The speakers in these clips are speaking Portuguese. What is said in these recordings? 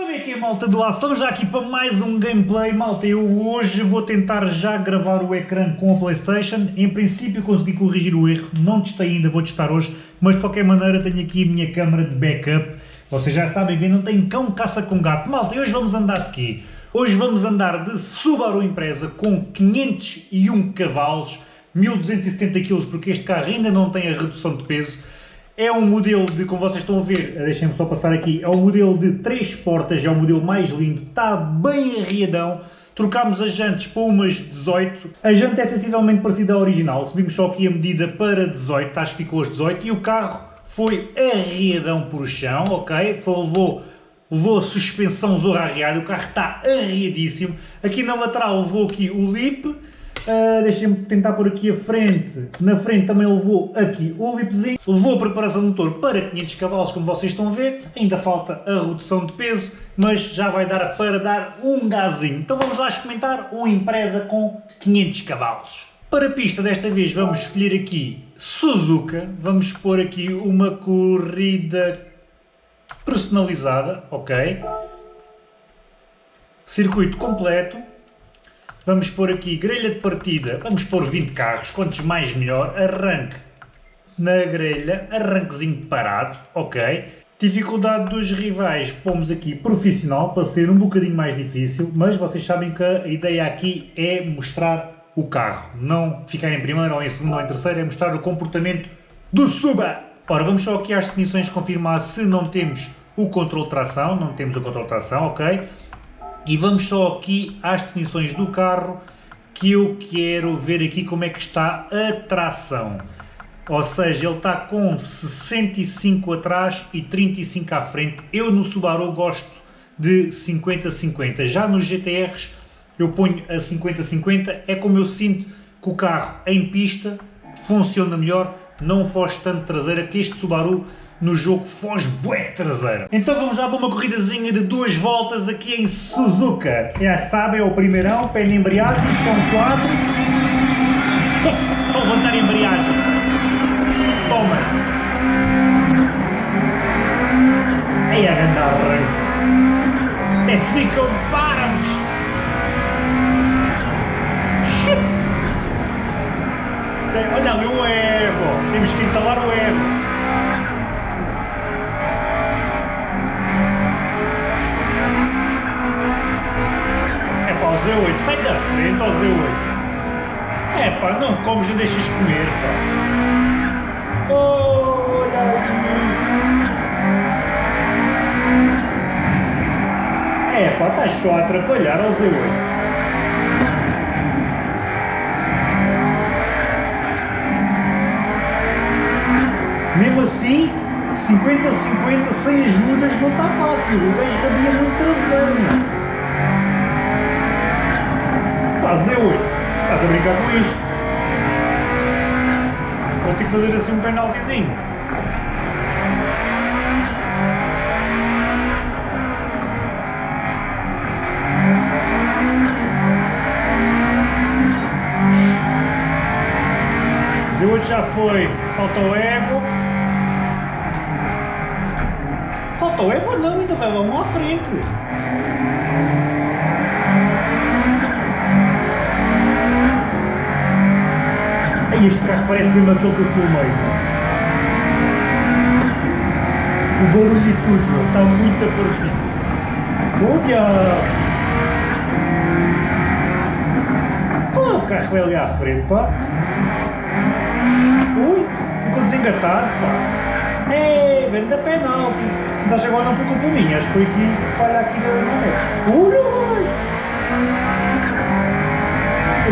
Como é que é, malta do? Estamos já aqui para mais um gameplay, malta. Eu hoje vou tentar já gravar o ecrã com a Playstation. Em princípio consegui corrigir o erro, não testei ainda, vou testar hoje. Mas de qualquer maneira tenho aqui a minha câmera de backup. Vocês já sabem que não tem cão caça com gato. Malta, hoje vamos andar de quê? Hoje vamos andar de Subaru Impreza com 501 cavalos, 1270 kg, porque este carro ainda não tem a redução de peso. É um modelo de, como vocês estão a ver, deixem-me só passar aqui, é um modelo de 3 portas, é o modelo mais lindo, está bem arriadão. Trocámos as jantes para umas 18. A janta é sensivelmente parecida à original, subimos só aqui a medida para 18, acho que ficou as 18, e o carro foi arriadão por chão, ok? Foi, levou, levou a suspensão zorra arriada, o carro está arriadíssimo. Aqui na lateral levou aqui o lip, Uh, Deixem-me tentar por aqui a frente. Na frente também levou aqui o lipzinho. Levou a preparação do motor para 500 cavalos, como vocês estão a ver. Ainda falta a redução de peso, mas já vai dar para dar um gazinho. Então vamos lá experimentar uma empresa com 500 cavalos. Para a pista desta vez vamos escolher aqui Suzuka. Vamos pôr aqui uma corrida personalizada, ok? Circuito completo. Vamos pôr aqui grelha de partida, vamos pôr 20 carros, quantos mais melhor, arranque na grelha, arranquezinho parado, ok. Dificuldade dos rivais, pomos aqui profissional, para ser um bocadinho mais difícil, mas vocês sabem que a ideia aqui é mostrar o carro, não ficar em primeiro ou em segundo ou em terceiro, é mostrar o comportamento do Suba. Ora, vamos só aqui às definições confirmar se não temos o controle de tração, não temos o controle de tração, ok. E vamos só aqui às definições do carro, que eu quero ver aqui como é que está a tração. Ou seja, ele está com 65 atrás e 35 à frente. Eu no Subaru gosto de 50-50. Já nos GTRs eu ponho a 50-50. É como eu sinto que o carro em pista funciona melhor, não foge tanto traseira, que este Subaru no jogo foge bué traseira. Então vamos já para uma corridazinha de duas voltas aqui em Suzuka. Já sabem, é o primeirão, pé na embreagem, estão quatro. Só levantar a embreagem. Toma. Aí a grande arranque. Até ficam parvos. Olha ali o Evo. Temos que instalar o Evo. Z8, sai da frente ao Z8. É pá, não comes e deixas comer, pá. Olha É pá, estás só a atrapalhar ao Z8. Mesmo assim, 50-50 sem ajudas não está fácil. O gajo cabia muito traseiro. Fazer Z8. Estás a brincar com isto? Vou ter que fazer assim um penaltizinho. Z8 já foi. Falta o Evo. Falta o Evo não, ainda vai lá à frente. Ai, este carro parece mesmo aquele que eu filmei. O barulho e tudo, está muito parecido. Olha! Oh, o carro é ali à frente, pá. Ui, ficou desengatado, pá. É, grande penalti. Mas agora não foi culpa minha, acho que foi aqui, falha aqui da manete. Ui, ui!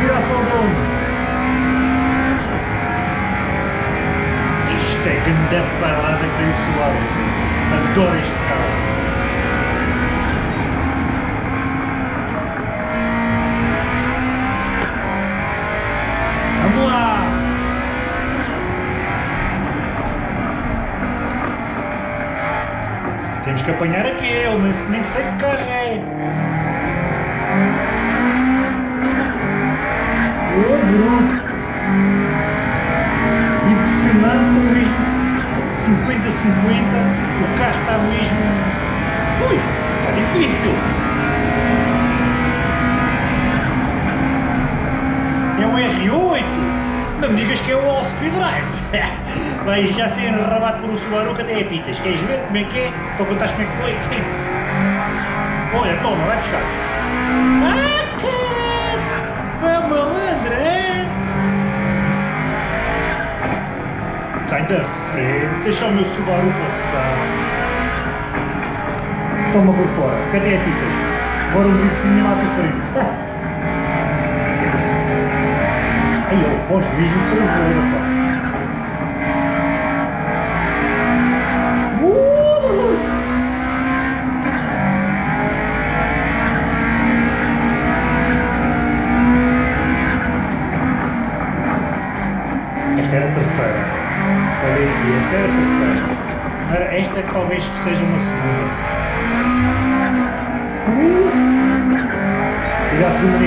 Vira só de onde? Isto é grande parada que o Subaru. Adoro este carro. Vamos lá! Temos que apanhar aquele, nem, nem sei que carro é. Oh, mesmo 50-50, o carro está mesmo. Ui! Está difícil. É um R8. Não me digas que é o All Speed Drive. Vais já ser enrabado por um Subaru que até é pitas. Queres ver como é que é? Para contares como é que foi? Olha, toma, vai buscar. Da frente, deixa o meu Subaru passar. Toma por fora, cadê a pitas? Agora um bifinho lá para frente. Ai, ele foge mesmo para o pá. Esta E a segunda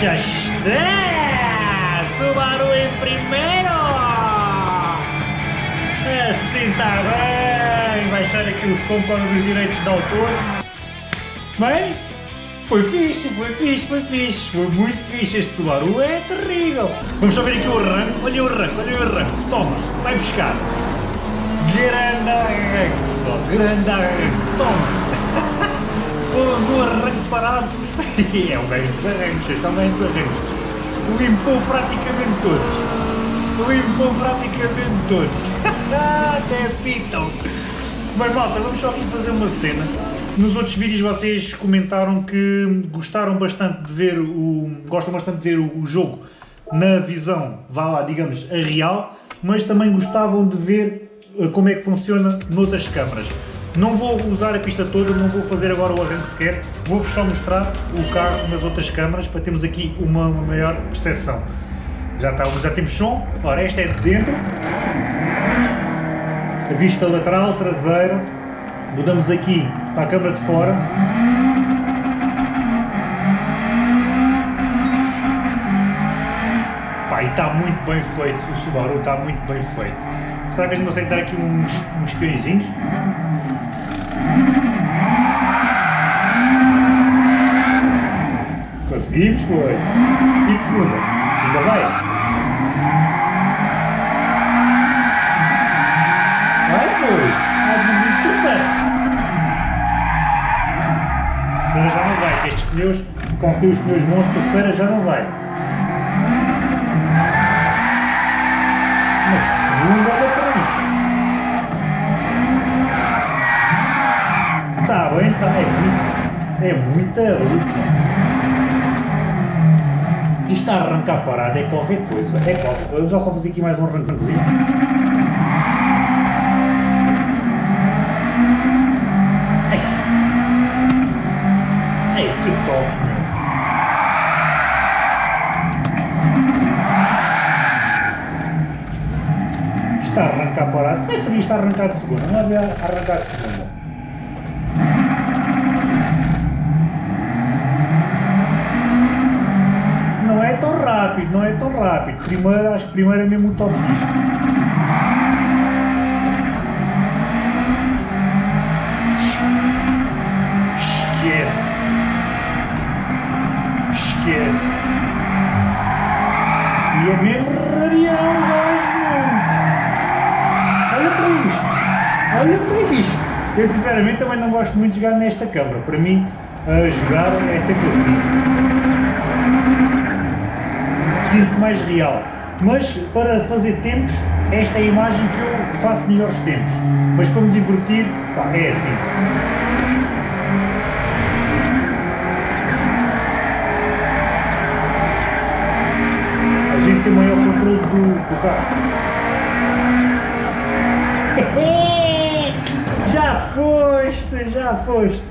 Já está! Subaru em primeiro! Assim está bem! Baixar aqui o som para os direitos de autor. Bem, foi fixe, foi fixe, foi fixe. Foi muito fixe. Este Subaru é terrível. Vamos só ver aqui o arranque. Olha o arranque, olha o arranque. Toma, vai buscar. Grande arranque, só. Grande arranque. Toma. Foram do arranque parado. é um bem dos arranques, estão bem. Limpou praticamente todos limpou praticamente todos. Até pitam. Mas malta, vamos só aqui fazer uma cena. Nos outros vídeos vocês comentaram que gostaram bastante de ver o... gostam bastante de ver o jogo na visão, vá lá, digamos, a real, mas também gostavam de ver eh, como é que funciona noutras câmaras. Não vou usar a pista toda, não vou fazer agora o arranque sequer, vou-vos só mostrar o carro nas outras câmaras para termos aqui uma, maior percepção. Já, está, já temos som. Ora, esta é de dentro. A vista lateral, traseira. Mudamos aqui para a câmara de fora. E está muito bem feito. O Subaru está muito bem feito. Será que a gente consegue dar aqui uns, uns peõezinhos? Conseguimos, foi. E de segunda? Ainda vai? terceira já não vai, que estes pneus, com os pneus bons, terceira já não vai. Mas de segunda olha para isto. Está bem, está, é muito, é muita luta. Isto a arrancar parado é qualquer coisa, é qualquer coisa. Eu já só fazer aqui mais um arranquezinho. Está a arrancar parado. Como é que sabia está a arrancar de segunda? Não havia arrancar de segunda. rápido. Primeiro, acho que primeiro é mesmo o top Esquece. Esquece. E é mesmo radial, gajo, Olha para isto. Olha para isto. Eu sinceramente também não gosto muito de jogar nesta câmara. Para mim, jogar é sempre assim. Sinto mais real. Mas para fazer tempos, esta é a imagem que eu faço melhores tempos. Mas para me divertir, pá, é assim. A gente tem maior controle do, do carro. já foste, já foste.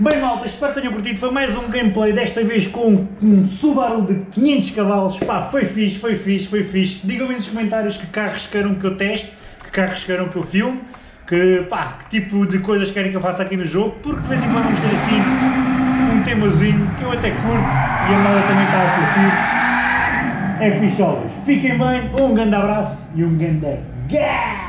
Bem malta, espero que tenham curtido, foi mais um gameplay, desta vez com um Subaru de 500 cavalos, pá, foi fixe, foi fixe, foi fixe. Digam-me nos comentários que carros queiram que eu teste, que carros queiram que eu filme, que pá, que tipo de coisas querem que eu faça aqui no jogo, porque de vez em quando vamos ter assim um temazinho que eu até curto e a malta também está a curtir. É fixe, Fiquem bem, um grande abraço e um grande... Yeah!